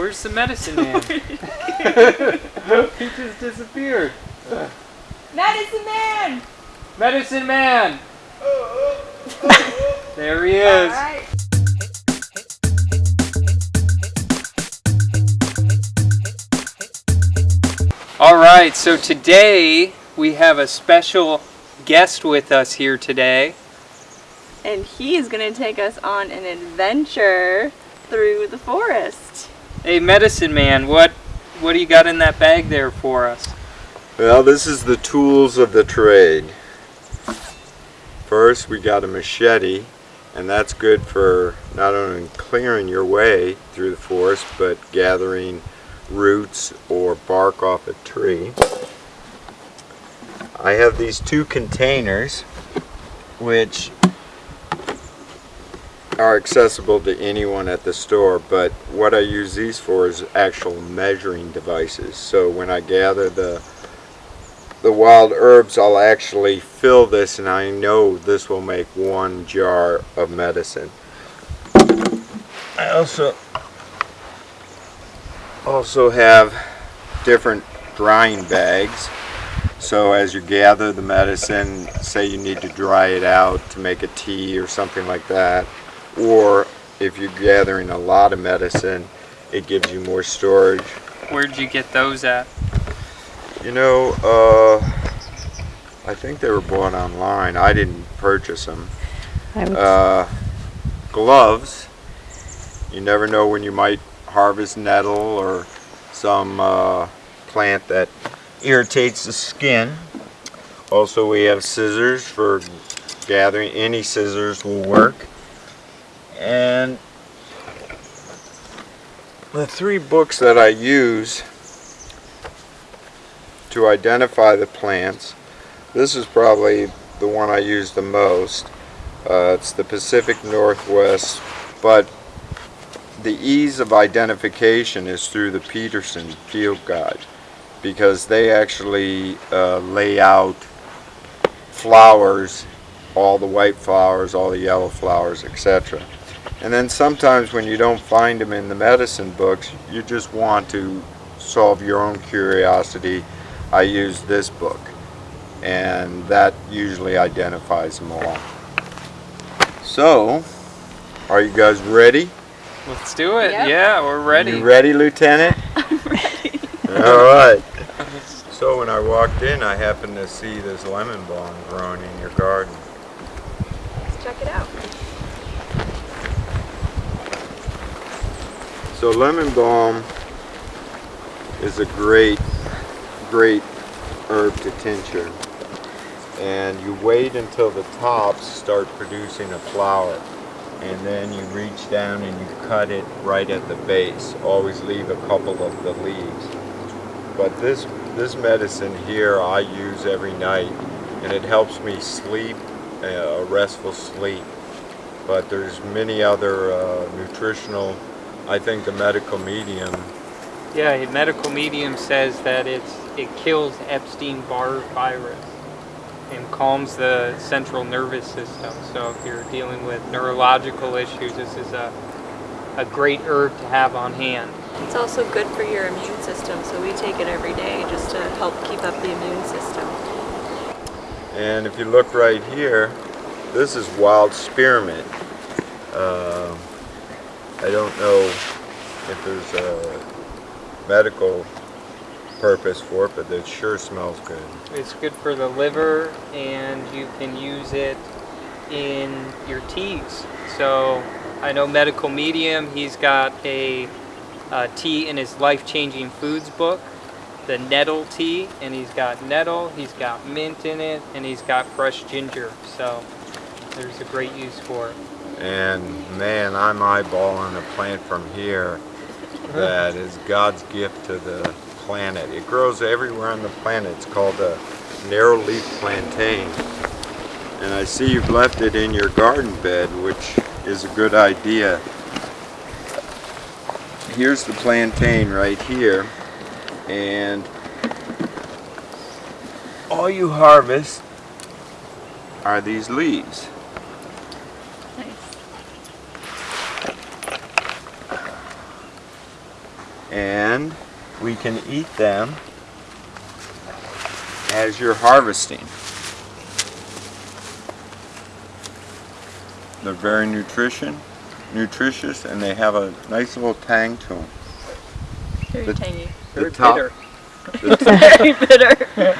Where's the medicine man? he just disappeared. Medicine man! Medicine man! there he is. Alright. All right, so today we have a special guest with us here today. And he is going to take us on an adventure through the forest. Hey, medicine man, what what do you got in that bag there for us? Well, this is the tools of the trade. First, we got a machete, and that's good for not only clearing your way through the forest, but gathering roots or bark off a tree. I have these two containers, which are accessible to anyone at the store, but what I use these for is actual measuring devices. So when I gather the the wild herbs, I'll actually fill this and I know this will make one jar of medicine. I also also have different drying bags. So as you gather the medicine, say you need to dry it out to make a tea or something like that, or if you're gathering a lot of medicine, it gives you more storage. Where'd you get those at? You know, uh, I think they were bought online. I didn't purchase them. Uh, gloves. You never know when you might harvest nettle or some uh, plant that irritates the skin. Also, we have scissors for gathering. Any scissors will work. And the three books that I use to identify the plants. This is probably the one I use the most. Uh, it's the Pacific Northwest, but the ease of identification is through the Peterson Field Guide because they actually uh, lay out flowers, all the white flowers, all the yellow flowers, etc. And then sometimes when you don't find them in the medicine books, you just want to solve your own curiosity I use this book and that usually identifies them all. So, are you guys ready? Let's do it. Yep. Yeah, we're ready. You ready, Lieutenant? I'm ready. all right. So when I walked in, I happened to see this lemon balm growing in your garden. Let's check it out. So lemon balm is a great, great herb to tincture. And you wait until the tops start producing a flower. And then you reach down and you cut it right at the base. Always leave a couple of the leaves. But this, this medicine here I use every night and it helps me sleep, uh, a restful sleep. But there's many other uh, nutritional I think the medical medium, Yeah, a medical medium says that it's it kills Epstein-Barr virus and calms the central nervous system. So if you're dealing with neurological issues, this is a a great herb to have on hand. It's also good for your immune system, so we take it every day just to help keep up the immune system. and if you look right here, this is wild spearmint. Um I don't know if there's a medical purpose for it, but it sure smells good. It's good for the liver and you can use it in your teas. So I know Medical Medium, he's got a, uh tea in his life-changing foods book, the nettle tea, and he's got nettle, he's got mint in it, and he's got fresh ginger. So there's a great use for it. And man, I'm eyeballing a plant from here that is God's gift to the planet. It grows everywhere on the planet. It's called a narrow leaf plantain. And I see you've left it in your garden bed, which is a good idea. Here's the plantain right here. And all you harvest are these leaves. Nice. and we can eat them as you're harvesting. They're very nutrition, nutritious, and they have a nice little tang to them. Very The- tangy. The Very top- bitter. the Very bitter.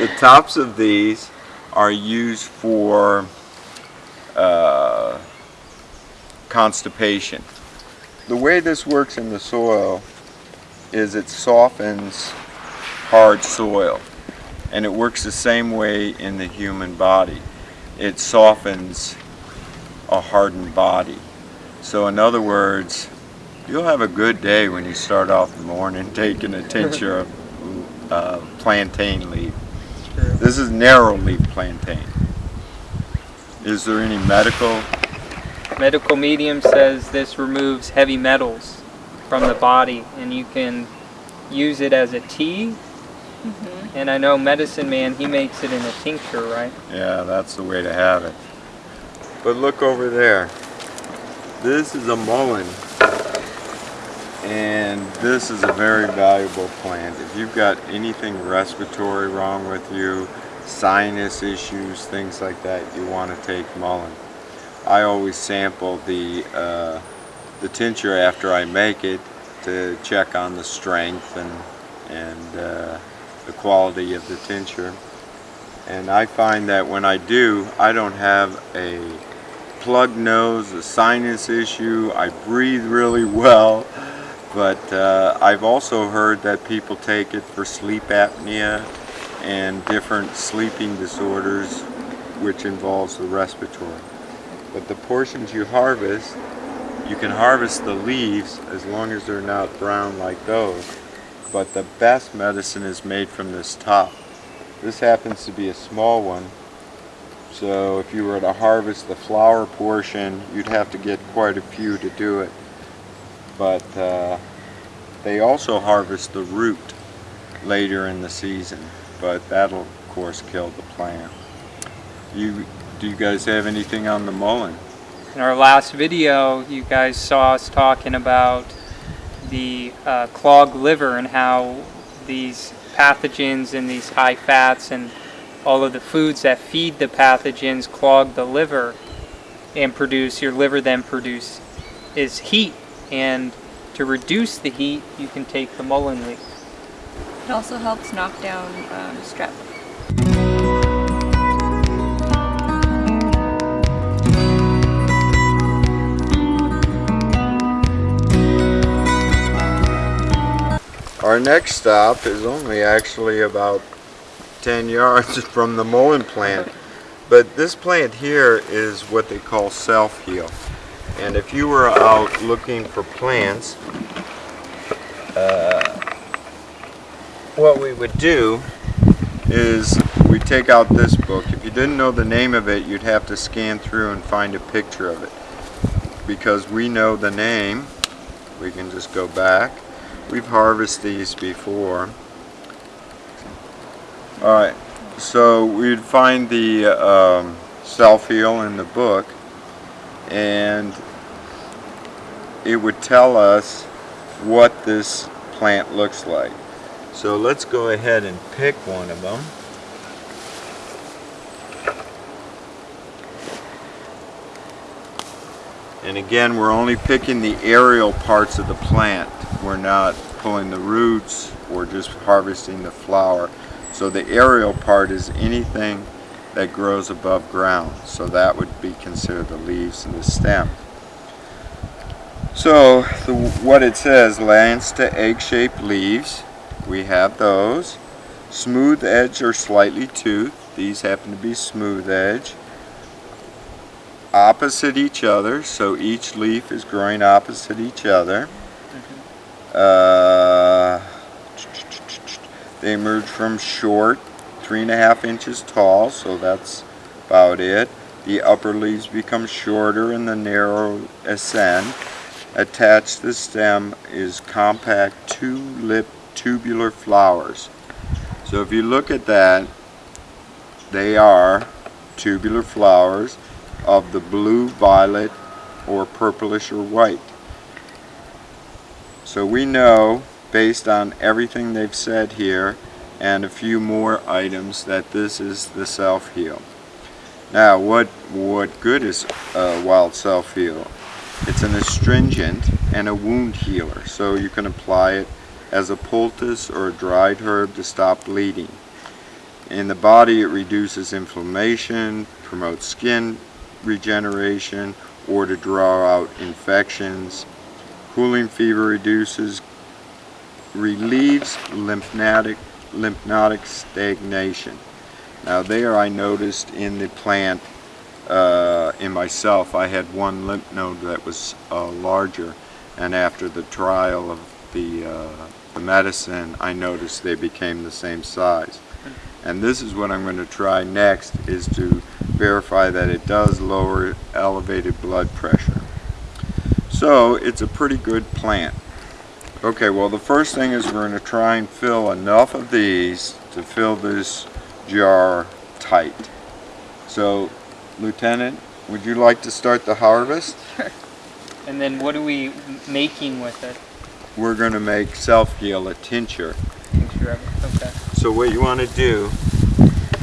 The tops of these are used for uh, constipation. The way this works in the soil is it softens hard soil and it works the same way in the human body. It softens a hardened body. So in other words, you'll have a good day when you start off the morning taking a tincture of uh, plantain leaf. This is narrow leaf plantain. Is there any medical? Medical medium says this removes heavy metals from the body, and you can use it as a tea. And I know Medicine Man, he makes it in a tincture, right? Yeah, that's the way to have it. But look over there. This is a mullein. And this is a very valuable plant. If you've got anything respiratory wrong with you, sinus issues, things like that, you want to take mullein. I always sample the uh, the tincture after I make it to check on the strength and and uh, the quality of the tincture. And I find that when I do, I don't have a plug nose, a sinus issue. I breathe really well. But uh, I've also heard that people take it for sleep apnea and different sleeping disorders, which involves the respiratory. But the portions you harvest, you can harvest the leaves as long as they're not brown like those. But the best medicine is made from this top. This happens to be a small one. So if you were to harvest the flower portion, you'd have to get quite a few to do it. But uh, they also harvest the root later in the season. But that'll of course kill the plant. You, do you guys have anything on the mullein? In our last video, you guys saw us talking about the uh, clogged liver and how these pathogens and these high fats and all of the foods that feed the pathogens clog the liver and produce your liver then produce is heat and to reduce the heat you can take the mullein leaf It also helps knock down um, strep. Our next stop is only actually about 10 yards from the mullein plant. But this plant here is what they call self-heal. And if you were out looking for plants, uh, what we would do is we take out this book. If you didn't know the name of it, you'd have to scan through and find a picture of it. Because we know the name, we can just go back. We've harvested these before. Alright, so we'd find the um, self-heal in the book and it would tell us what this plant looks like. So let's go ahead and pick one of them. And again, we're only picking the aerial parts of the plant. We're not pulling the roots or just harvesting the flower. So the aerial part is anything that grows above ground. So that would be considered the leaves and the stem. So the, what it says, lance to egg-shaped leaves, we have those. Smooth edge or slightly toothed, these happen to be smooth edge. Opposite each other, so each leaf is growing opposite each other. Uh, they emerge from short, three and a half inches tall, so that's about it. The upper leaves become shorter and the narrow ascend. Attached to the stem is compact two-lip tubular flowers. So if you look at that, they are tubular flowers of the blue, violet, or purplish or white. So we know based on everything they've said here and a few more items that this is the self-heal. Now, what what good is uh, wild self-heal? It's an astringent and a wound healer, so you can apply it as a poultice or a dried herb to stop bleeding. In the body, it reduces inflammation, promotes skin regeneration, or to draw out infections. Cooling fever reduces, relieves lymphatic, lymphatic stagnation. Now there I noticed in the plant, uh, in myself, I had one lymph node that was uh, larger, and after the trial of the, uh, the medicine, I noticed they became the same size. And this is what I'm going to try next, is to verify that it does lower elevated blood pressure. So it's a pretty good plant. Okay, well the first thing is we're going to try and fill enough of these to fill this jar tight. So, Lieutenant, would you like to start the harvest? Sure. And then what are we making with it? We're going to make self-heal a tincture. Tincture. Okay. So what you want to do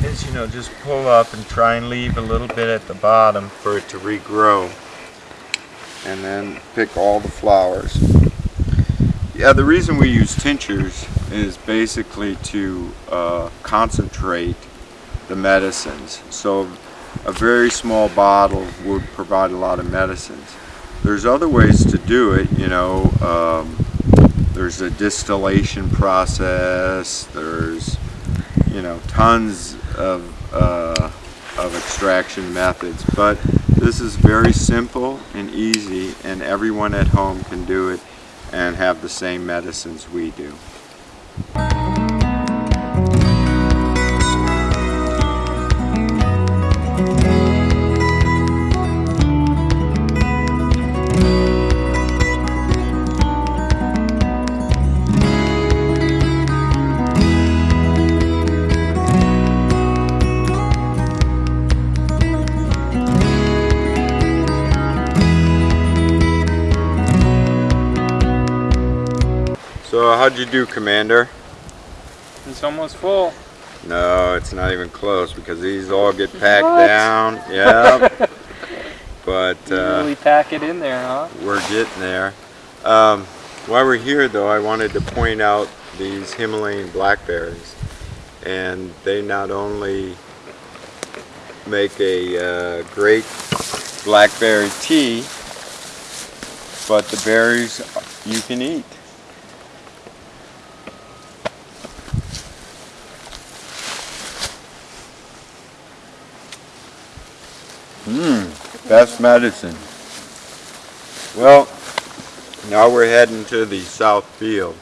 is, you know, just pull up and try and leave a little bit at the bottom for it to regrow. And then pick all the flowers. Yeah, the reason we use tinctures is basically to uh, concentrate the medicines. So a very small bottle would provide a lot of medicines. There's other ways to do it, you know, um, there's a distillation process, there's, you know, tons of, uh, of extraction methods, but this is very simple and easy and everyone at home can do it and have the same medicines we do. How'd you do, Commander? It's almost full. No, it's not even close because these all get packed What? down. Yeah. but uh, really pack it in there, huh? we're getting there. Um, while we're here, though, I wanted to point out these Himalayan blackberries, and they not only make a uh, great blackberry tea, but the berries you can eat. Best medicine. Well, now we're heading to the south field.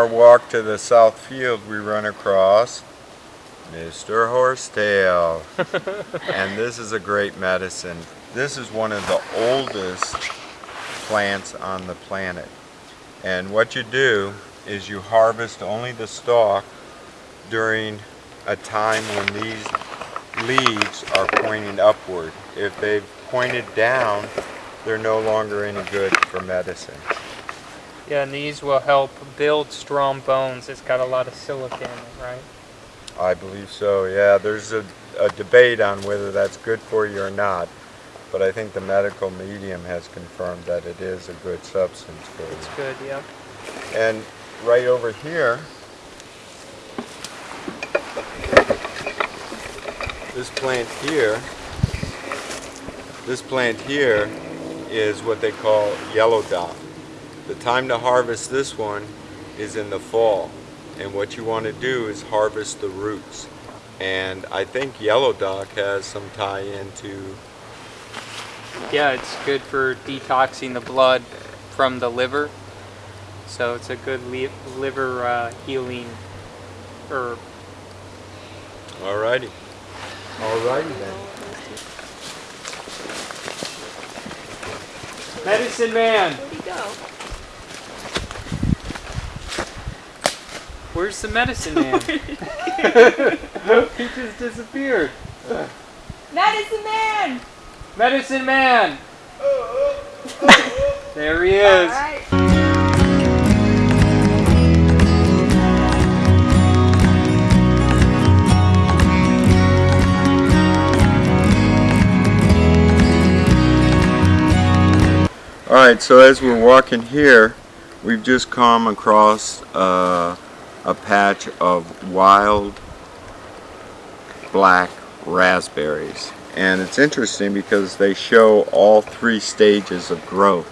Our walk to the south field, we run across Mr. Horsetail. and this is a great medicine. This is one of the oldest plants on the planet. And what you do is you harvest only the stalk during a time when these leaves are pointing upward. If they've pointed down, they're no longer any good for medicine. Yeah, and these will help build strong bones. It's got a lot of silica in it, right? I believe so, yeah. There's a, a debate on whether that's good for you or not, but I think the medical medium has confirmed that it is a good substance for you. It's good, yeah. And right over here, this plant here, this plant here is what they call yellow dock. The time to harvest this one is in the fall. And what you want to do is harvest the roots. And I think yellow dock has some tie into yeah, it's good for detoxing the blood from the liver. So it's a good li- liver uh, healing herb. Alrighty. Alrighty then. Medicine man, Where'd he go? Where's the medicine man? he just disappeared. Medicine man! Medicine man. there he is. Alright. Alright, so as we're walking here, we've just come across uh, a patch of wild black raspberries. And it's interesting because they show all three stages of growth.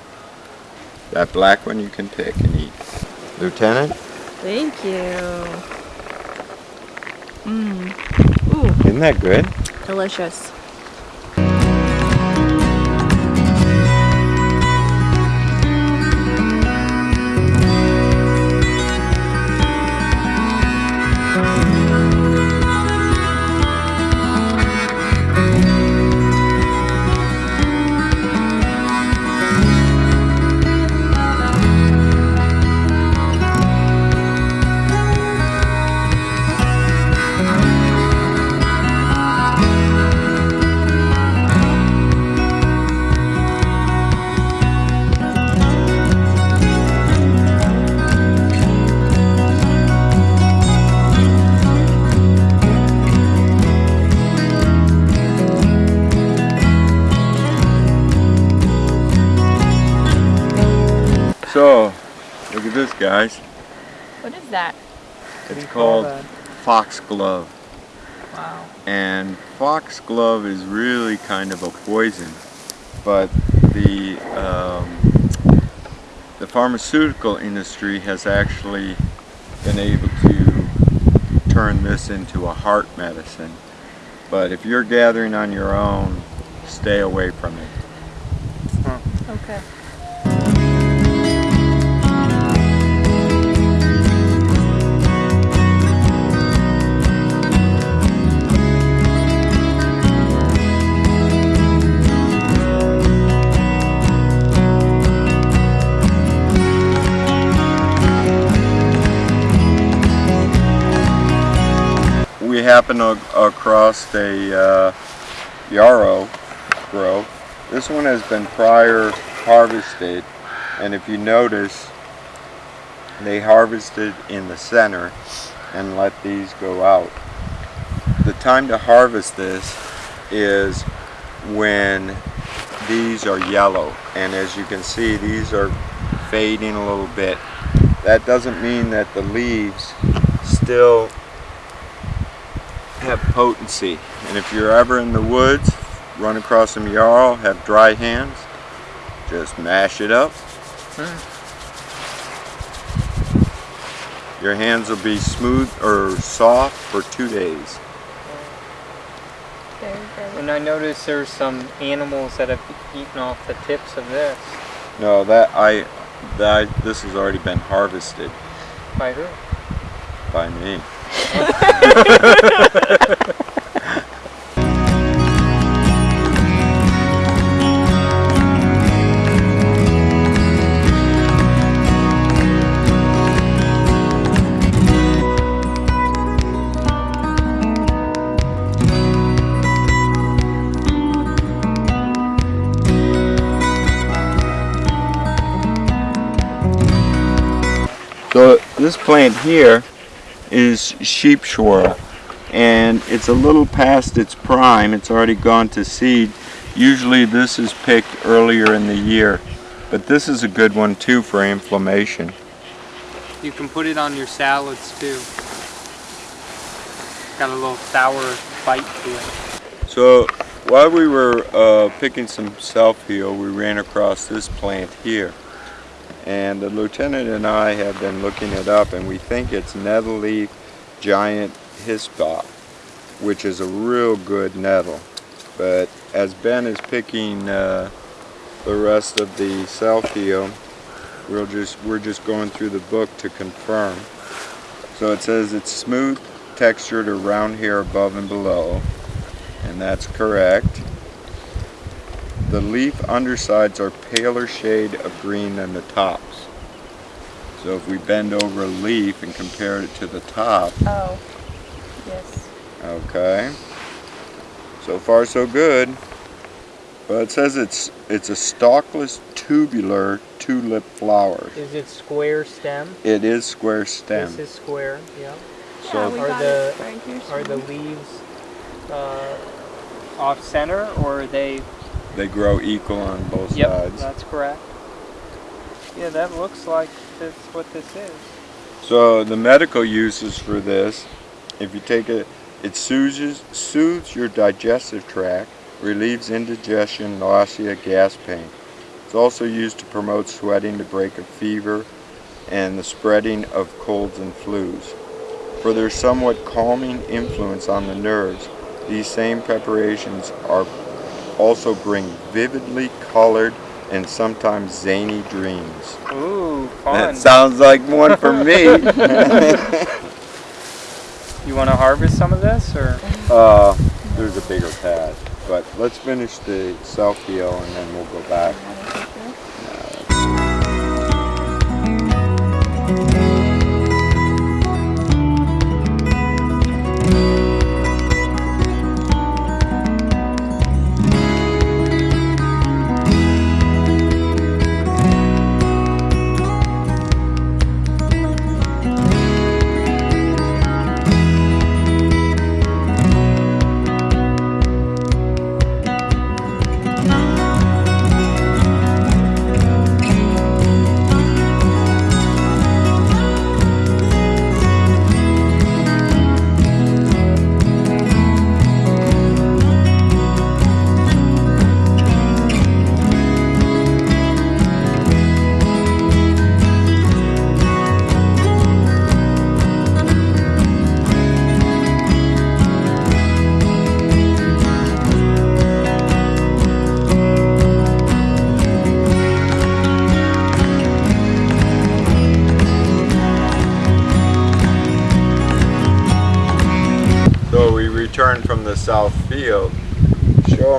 That black one you can pick and eat. Lieutenant, Thank you. Mmm. Ooh, isn't that good? delicious. Guys. What is that? It's called that? foxglove. Wow. and foxglove is really kind of a poison but the um, the pharmaceutical industry has actually been able to turn this into a heart medicine but if you're gathering on your own stay away from it Okay. Happen across a uh, yarrow grove. This one has been prior harvested and if you notice they harvested in the center and let these go out. The time to harvest this is when these are yellow and as you can see these are fading a little bit. That doesn't mean that the leaves still have potency and if you're ever in the woods run across some yarrow have dry hands just mash it up your hands will be smooth or soft for two days Very, very. And I noticed there's some animals that have eaten off the tips of this. no that I that this has already been harvested By who? by me So this plant here is sheep sorrel and it's a little past its prime. It's already gone to seed. Usually this is picked earlier in the year, but this is a good one too for inflammation. You can put it on your salads too. Got a little sour bite to it. So while we were uh, picking some self-heal, we ran across this plant here. And the lieutenant and I have been looking it up and we think it's nettle leaf giant hyssop, which is a real good nettle. But as Ben is picking uh, the rest of the self heal. We'll just we're just going through the book to confirm. So it says it's smooth textured around here above and below, and that's correct. The leaf undersides are paler shade of green than the tops. So if we bend over a leaf and compare it to the top, Oh. Yes. Okay. So far so good. But it says it's it's a stalkless tubular two-lip flower. Is it square stem? It is square stem. This is square, yeah. Yeah, So we Are got the- it right. Are the leaves uh, off center or are they? They grow equal on both Yep, sides. that's correct. Yeah, that looks like that's what this is. So the medical uses for this, if you take it, it soothes soothes your digestive tract, relieves indigestion, nausea, gas pain. It's also used to promote sweating to break a fever and the spreading of colds and flus. For their somewhat calming influence on the nerves, these same preparations are also bring vividly colored and sometimes zany dreams. Ooh, fun. That sounds like one for me. you want to harvest some of this or? Uh, there's a bigger pad, but let's finish the self heal and then we'll go back.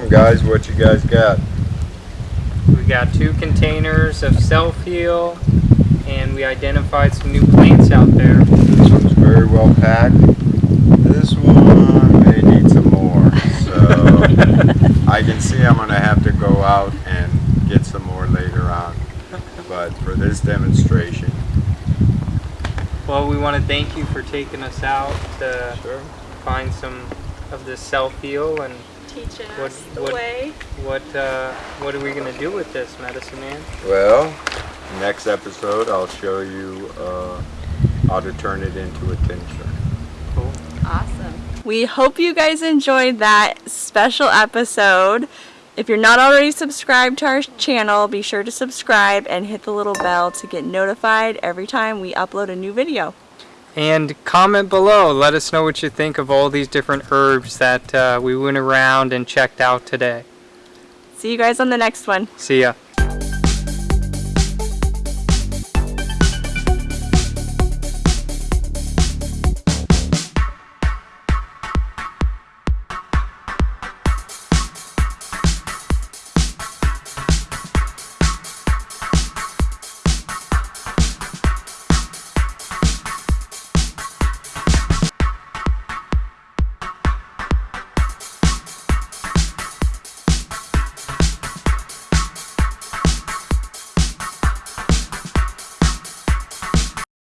Guys what you guys got. We got two containers of self heal, and we identified some new plants out there. This one's very well packed. This one may need some more. So I can see I'm going to have to go out and get some more later on. But for this demonstration, Well, we want to thank you for taking us out to sure. find some of this self heal and Teaching What- us the what- way. what uh, what are we gonna do with this medicine man? Well, next episode I'll show you uh, how to turn it into a tincture. Cool. Awesome. We hope you guys enjoyed that special episode. If you're not already subscribed to our channel, be sure to subscribe and hit the little bell to get notified every time we upload a new video. And comment below. Let us know what you think of all these different herbs that uh, we went around and checked out today. See you guys on the next one. See ya.